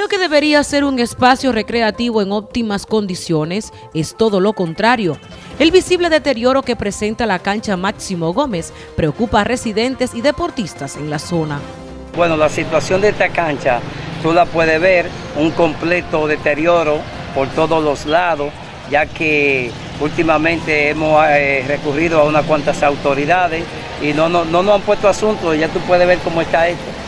Lo que debería ser un espacio recreativo en óptimas condiciones es todo lo contrario. El visible deterioro que presenta la cancha Máximo Gómez preocupa a residentes y deportistas en la zona. Bueno, la situación de esta cancha, tú la puedes ver, un completo deterioro por todos los lados, ya que últimamente hemos eh, recurrido a unas cuantas autoridades y no, no, no nos han puesto asunto, ya tú puedes ver cómo está esto.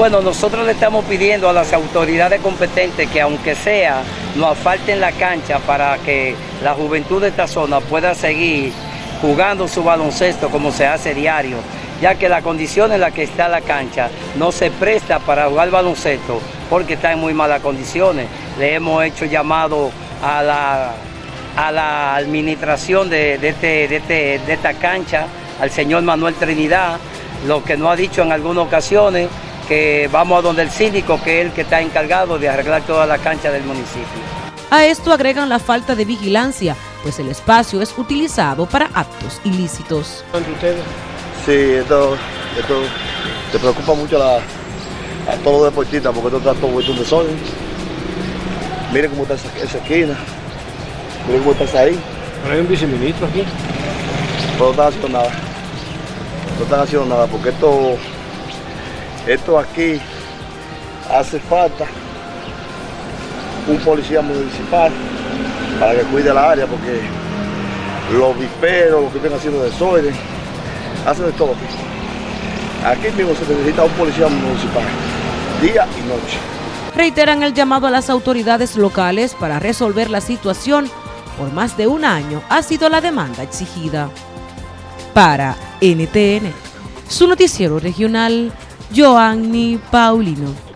Bueno, nosotros le estamos pidiendo a las autoridades competentes que aunque sea, nos asfalten la cancha para que la juventud de esta zona pueda seguir jugando su baloncesto como se hace diario, ya que la condición en la que está la cancha no se presta para jugar baloncesto porque está en muy malas condiciones. Le hemos hecho llamado a la, a la administración de, este, este, de esta cancha, al señor Manuel Trinidad, lo que nos ha dicho en algunas ocasiones que vamos a donde el síndico, que es el que está encargado de arreglar toda la cancha del municipio. A esto agregan la falta de vigilancia, pues el espacio es utilizado para actos ilícitos. ustedes? Sí, esto, esto te preocupa mucho a, todos los deportistas porque esto está todo vuelto un desorden. Miren cómo está esa, esquina, miren cómo está ahí. Pero hay un viceministro aquí. Pero no están haciendo nada, no están haciendo nada porque esto esto aquí hace falta un policía municipal para que cuide la área porque los viperos, los que están haciendo desorden, hacen de todo aquí. Aquí mismo se necesita un policía municipal, día y noche. Reiteran el llamado a las autoridades locales para resolver la situación. Por más de un año ha sido la demanda exigida. Para NTN, su noticiero regional, Joanny Paulino.